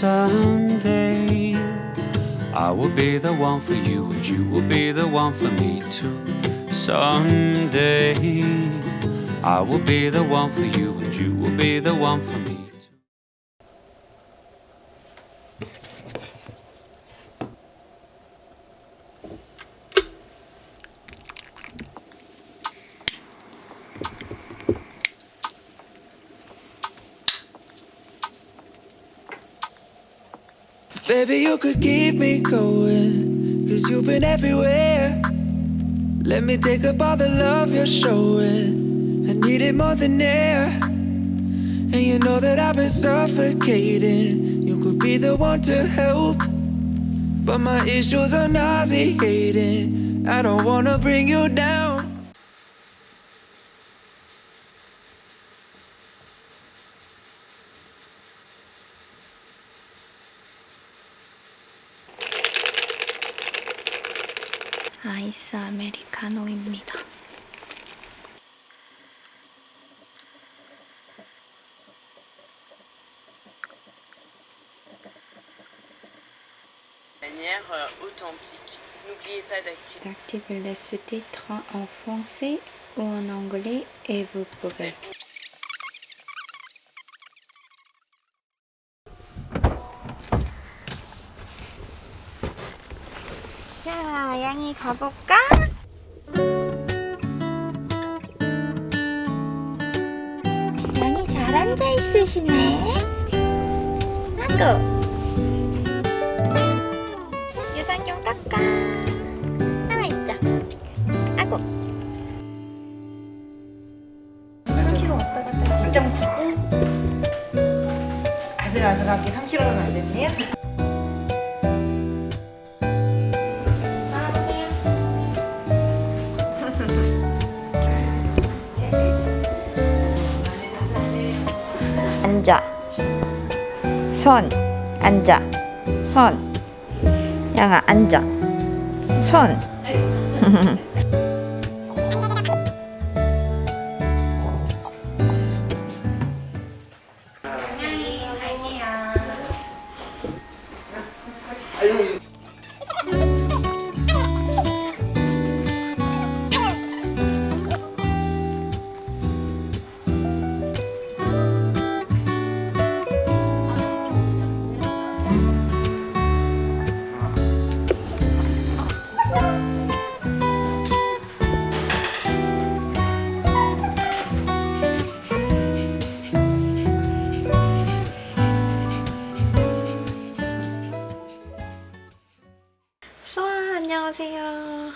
someday I will be the one for you and you will be the one for me too. Someday I will be the one for you and you will be the one for me too. Baby, you could keep me going, cause you've been everywhere. Let me take up all the love you're showing. I need it more than air. And you know that I've been suffocating. You could be the one to help. But my issues are nauseating. I don't wanna bring you down. 아이스 아메리카노입니다. manière euh, authentique. N'oubliez pas d'activer. Activez les sous-titres en français ou en anglais et vous pouvez. 자, 양이 가볼까? 양이 잘 앉아 있으시네. 아구. 앉아. 손. 앉아. 손. 양아, 앉아. 손.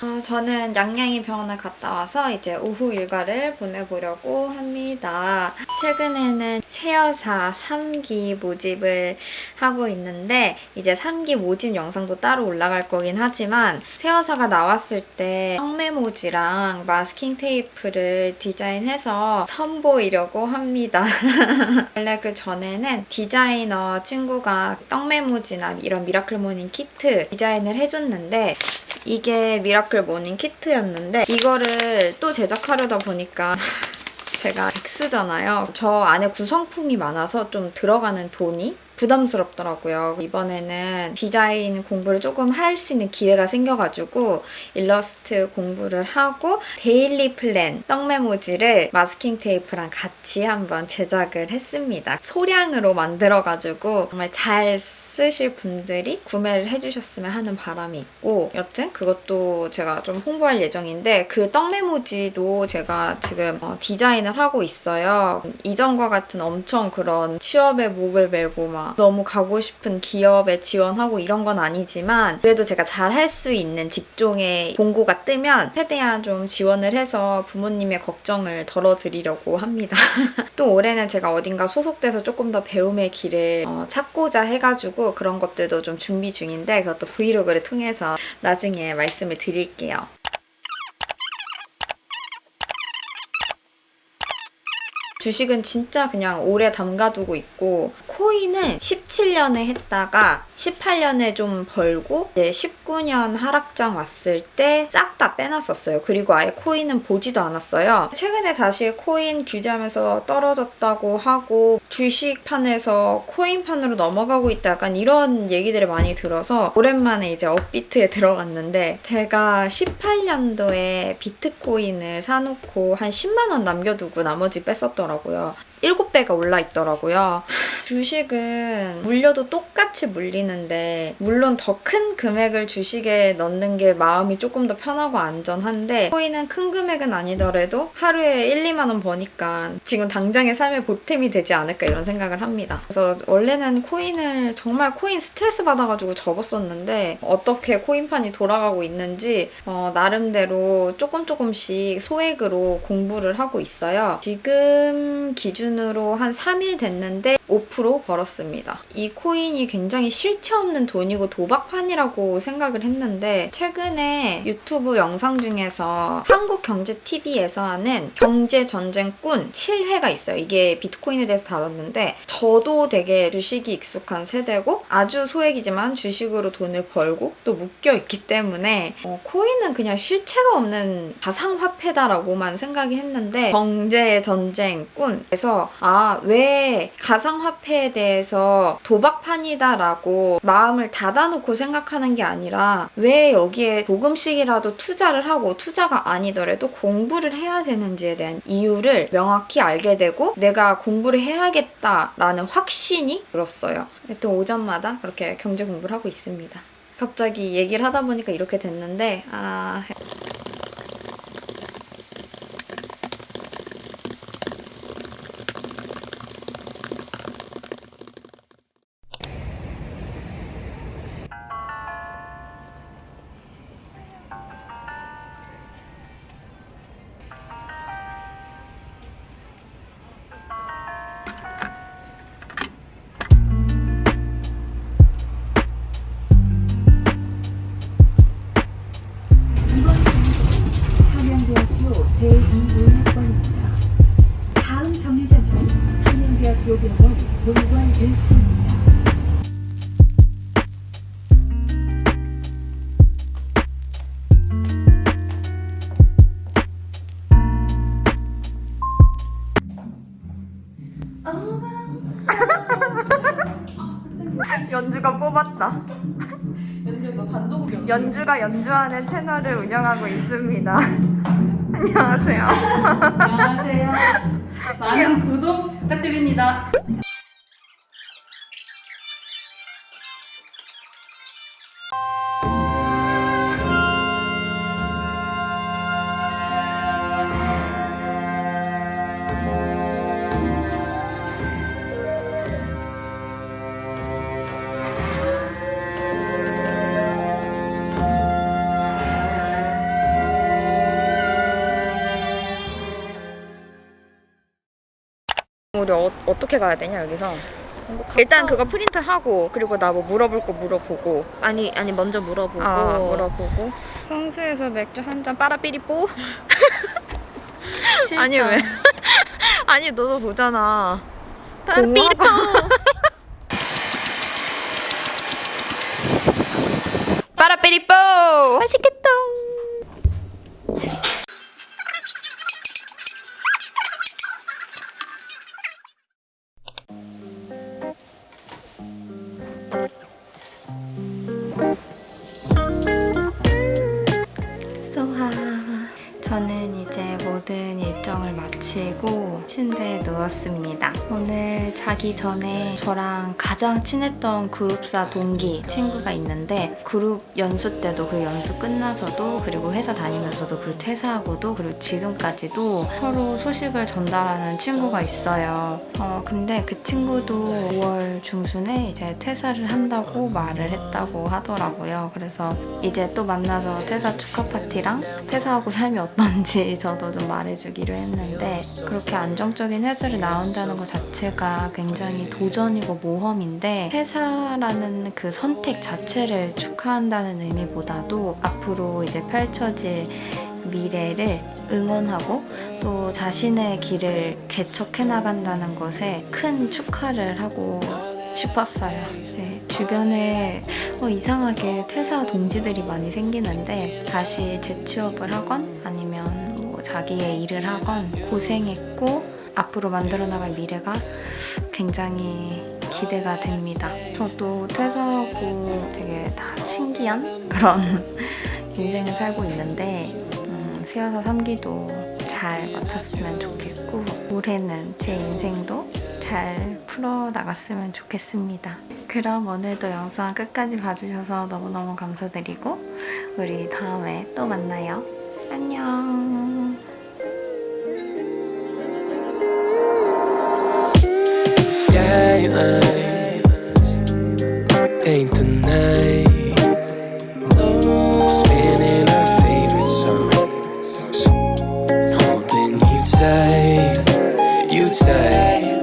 어, 저는 양양이 병원을 갔다 와서 이제 오후 일과를 보내보려고 합니다. 최근에는 새여사 3기 모집을 하고 있는데 이제 3기 모집 영상도 따로 올라갈 거긴 하지만 새여사가 나왔을 때 떡메모지랑 마스킹 테이프를 디자인해서 선보이려고 합니다. 원래 그 전에는 디자이너 친구가 떡메모지나 이런 miracle morning 키트 디자인을 해줬는데 이게 miracle morning 키트였는데 이거를 또 제작하려다 보니까 제가 백수잖아요. 저 안에 구성품이 많아서 좀 들어가는 돈이 부담스럽더라고요. 이번에는 디자인 공부를 조금 할 수 있는 기회가 생겨가지고 일러스트 공부를 하고 daily plan 떡메모지를 마스킹 테이프랑 같이 한번 제작을 했습니다. 소량으로 만들어가지고 정말 잘 쓰 실 분들이 구매를 해주셨으면 하는 바람이 있고 여튼 그것도 제가 좀 홍보할 예정인데 그 떡메모지도 제가 지금 어, 디자인을 하고 있어요. 이전과 같은 엄청 그런 취업에 목을 메고 막 너무 가고 싶은 기업에 지원하고 이런 건 아니지만 그래도 제가 잘 할 수 있는 직종의 공고가 뜨면 최대한 좀 지원을 해서 부모님의 걱정을 덜어드리려고 합니다. 또 올해는 제가 어딘가 소속돼서 조금 더 배움의 길을 어, 찾고자 해가지고 그런 것들도 좀 준비 중인데 그것도 브이로그를 통해서 나중에 말씀을 드릴게요. 주식은 진짜 그냥 오래 담가두고 있고 코인은 17년에 했다가 18년에 좀 벌고 이제 19년 하락장 왔을 때 싹 다 빼놨었어요. 그리고 아예 코인은 보지도 않았어요. 최근에 다시 코인 규제하면서 떨어졌다고 하고 주식판에서 코인판으로 넘어가고 있다 약간 이런 얘기들을 많이 들어서 오랜만에 이제 업비트에 들어갔는데 제가 18년도에 비트코인을 사놓고 한 10만 원 남겨두고 나머지 뺐었더라고요. 7배가 올라 있더라고요. 주식은 물려도 똑같이 물리는데 물론 더 큰 금액을 주식에 넣는 게 마음이 조금 더 편하고 안전한데 코인은 큰 금액은 아니더라도 하루에 1, 2만 원 버니까 지금 당장의 삶의 보탬이 되지 않을까 이런 생각을 합니다. 그래서 원래는 코인을 정말 코인 스트레스 받아가지고 접었었는데 어떻게 코인판이 돌아가고 있는지 어, 나름대로 조금 조금씩 소액으로 공부를 하고 있어요. 지금 기준으로 한 3일 됐는데 5% 벌었습니다. 이 코인이 굉장히 실체 없는 돈이고 도박판이라고 생각을 했는데 최근에 유튜브 영상 중에서 한국경제TV에서 하는 경제전쟁꾼 7회가 있어요. 이게 비트코인에 대해서 다뤘는데 저도 되게 주식이 익숙한 세대고 아주 소액이지만 주식으로 돈을 벌고 또 묶여있기 때문에 어, 코인은 그냥 실체가 없는 가상화폐다라고만 생각이 했는데 경제전쟁꾼 그래서 아 왜 가상 화폐에 대해서 도박판이다라고 마음을 닫아놓고 생각하는 게 아니라 왜 여기에 조금씩이라도 투자를 하고 투자가 아니더라도 공부를 해야 되는지에 대한 이유를 명확히 알게 되고 내가 공부를 해야겠다라는 확신이 들었어요. 또 오전마다 그렇게 경제 공부를 하고 있습니다. 갑자기 얘기를 하다 보니까 이렇게 됐는데 아 1층입니다. 연주가 뽑았다. 연주 너 단독 연주. 연주가 연주하는 채널을 운영하고 있습니다. 안녕하세요. 안녕하세요. 많은 구독 부탁드립니다. 우리 어, 어떻게 가야 되냐 여기서? 일단 그거 프린트 하고 그리고 나 뭐 물어볼 거 물어보고. 아니 아니 먼저 물어보고. 아 물어보고. 성수에서 맥주 한 잔 빠라삐리뽀. 아니 왜? 아니 너도 보잖아. 빠라삐리뽀! 빠라삐리뽀! 맛있겠다 침대에 누웠습니다. 오늘 자기 전에 저랑 가장 친했던 그룹사 동기 친구가 있는데 그룹 연수 때도 그 연수 끝나서도 그리고 회사 다니면서도 그리고 퇴사하고도 그리고 지금까지도 서로 소식을 전달하는 친구가 있어요. 어, 근데 그 친구도 5월 중순에 이제 퇴사를 한다고 말을 했다고 하더라고요. 그래서 이제 또 만나서 퇴사 축하 파티랑 퇴사하고 삶이 어떤지 저도 좀 말해주기로 했는데 그렇게 안정적인 회사를 나온다는 것 자체가 굉장히 도전이고 모험인데 퇴사라는 그 선택 자체를 축하한다는 의미보다도 앞으로 이제 펼쳐질 미래를 응원하고 또 자신의 길을 개척해 나간다는 것에 큰 축하를 하고 싶었어요. 이제 주변에 어, 이상하게 퇴사 동지들이 많이 생기는데 다시 재취업을 하건 아니면 뭐 자기의 일을 하건 고생했고 앞으로 만들어 나갈 미래가 굉장히 기대가 됩니다. 저도 퇴사하고 되게 다 신기한 그런 인생을 살고 있는데 음, 세여사 3기도 잘 마쳤으면 좋겠고 올해는 제 인생도 잘 풀어나갔으면 좋겠습니다. 그럼 오늘도 영상 끝까지 봐주셔서 너무너무 감사드리고 우리 다음에 또 만나요. 안녕. Skylines paint the night. Spinning our favorite songs. Holding you tight. You tight